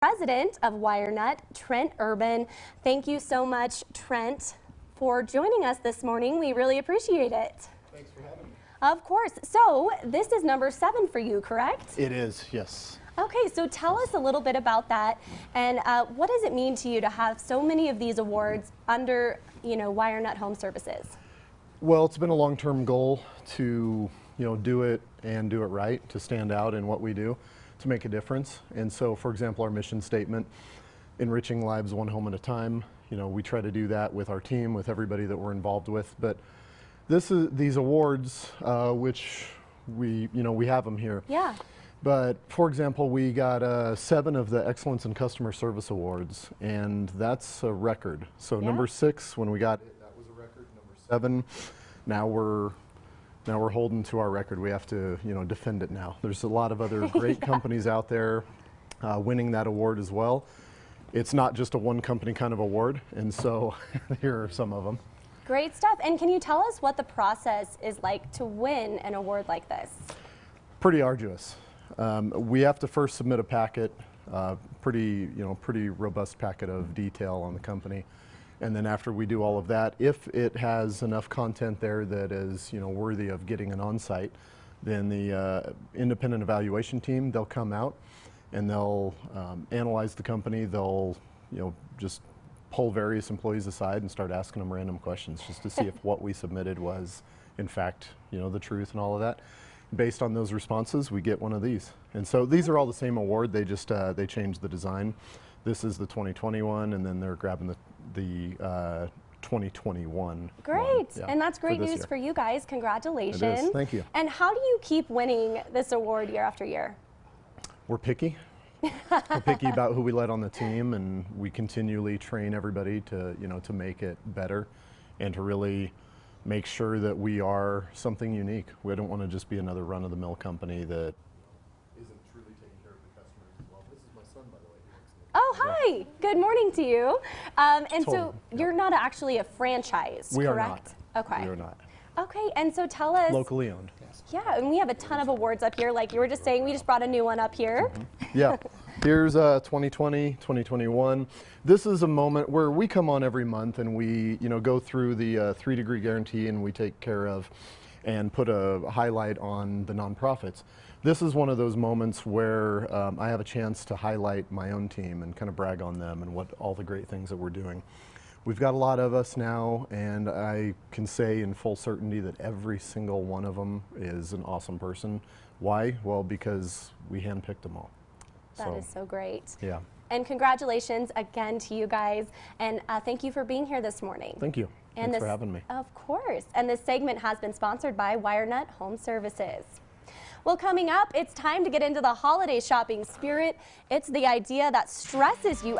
president of WireNut, Trent Urban. Thank you so much, Trent, for joining us this morning. We really appreciate it. Thanks for having me. Of course. So this is number seven for you, correct? It is, yes. Okay, so tell us a little bit about that, and uh, what does it mean to you to have so many of these awards under, you know, WireNut Home Services? Well, it's been a long-term goal to, you know, do it and do it right, to stand out in what we do to make a difference. And so, for example, our mission statement, enriching lives one home at a time, you know, we try to do that with our team, with everybody that we're involved with. But this is, these awards, uh, which we, you know, we have them here. Yeah. But for example, we got uh, seven of the Excellence in Customer Service Awards, and that's a record. So yeah. number six, when we got it, that was a record. Number seven, now we're now we're holding to our record. We have to, you know, defend it now. There's a lot of other great yeah. companies out there uh, winning that award as well. It's not just a one company kind of award, and so here are some of them. Great stuff. And can you tell us what the process is like to win an award like this? Pretty arduous. Um, we have to first submit a packet, uh, pretty, you know, pretty robust packet of detail on the company. And then after we do all of that, if it has enough content there that is you know, worthy of getting an on-site, then the uh, independent evaluation team, they'll come out and they'll um, analyze the company. They'll you know, just pull various employees aside and start asking them random questions just to see if what we submitted was in fact you know, the truth and all of that. Based on those responses, we get one of these. And so these are all the same award, they just uh, they changed the design. This is the 2021, and then they're grabbing the, the uh, 2021. Great, yeah, and that's great for news year. for you guys. Congratulations. It is. Thank you. And how do you keep winning this award year after year? We're picky. We're picky about who we let on the team, and we continually train everybody to, you know, to make it better and to really make sure that we are something unique. We don't want to just be another run-of-the-mill company that Oh, hi. Good morning to you. Um, and so you're not actually a franchise, we correct? are not. Okay. We are not. Okay, and so tell us. Locally owned. Yes. Yeah, and we have a ton of awards up here. Like you were just saying, we just brought a new one up here. Mm -hmm. Yeah. Here's uh, 2020, 2021. This is a moment where we come on every month and we, you know, go through the uh, three degree guarantee and we take care of and put a highlight on the nonprofits. This is one of those moments where um, I have a chance to highlight my own team and kind of brag on them and what all the great things that we're doing. We've got a lot of us now, and I can say in full certainty that every single one of them is an awesome person. Why? Well, because we handpicked them all. That so, is so great. Yeah. And congratulations again to you guys, and uh, thank you for being here this morning. Thank you. And Thanks this, for having me. Of course. And this segment has been sponsored by WireNut Home Services. Well, coming up, it's time to get into the holiday shopping spirit. It's the idea that stresses you